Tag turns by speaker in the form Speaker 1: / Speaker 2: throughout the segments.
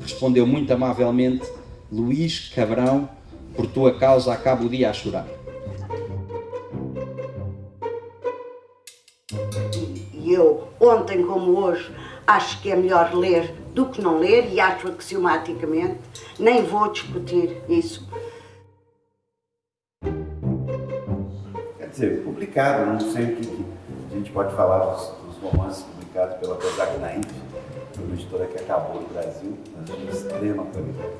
Speaker 1: Respondeu muito amavelmente Luís Cabrão, por tua causa acabo o dia a chorar.
Speaker 2: E eu, ontem como hoje, acho que é melhor ler do que não ler, e acho axiomaticamente, nem vou discutir isso.
Speaker 3: Quer dizer, publicado, não sei o que a gente pode falar disso. Editora que acabou no Brasil, mas é de extrema qualidade.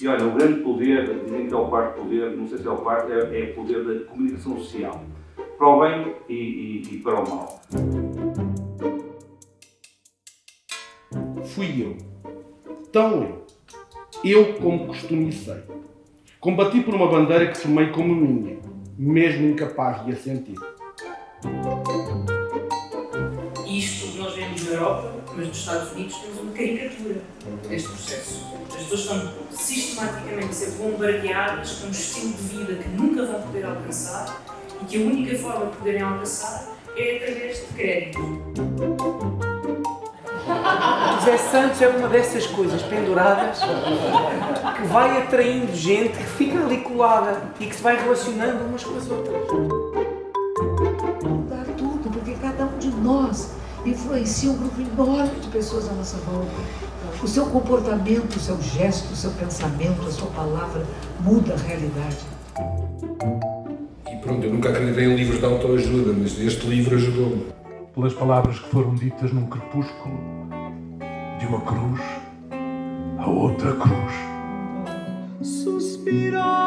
Speaker 4: E olha, o grande poder, dizem que é o quarto poder, não sei se é o quarto, é, é o poder da comunicação social. Para o bem e, e, e para o mal.
Speaker 5: Fui eu. Tão eu. Eu como costumicei. Combati por uma bandeira que tomei como minha, mesmo incapaz de a sentir.
Speaker 6: Na Europa, mas nos Estados Unidos temos uma caricatura deste processo. As pessoas estão sistematicamente a ser bombardeadas com um estilo de vida que nunca vão poder alcançar e que a única forma de poderem alcançar é através de crédito.
Speaker 7: José Santos é uma dessas coisas penduradas que vai atraindo gente que fica ali colada e que se vai relacionando umas com as outras.
Speaker 8: influencia um grupo enorme de pessoas à nossa volta. O seu comportamento, o seu gesto, o seu pensamento, a sua palavra muda a realidade.
Speaker 9: E pronto, eu nunca acreditei em livros de autoajuda, mas este livro ajudou-me.
Speaker 10: Pelas palavras que foram ditas num crepúsculo, de uma cruz a outra cruz. Suspirar.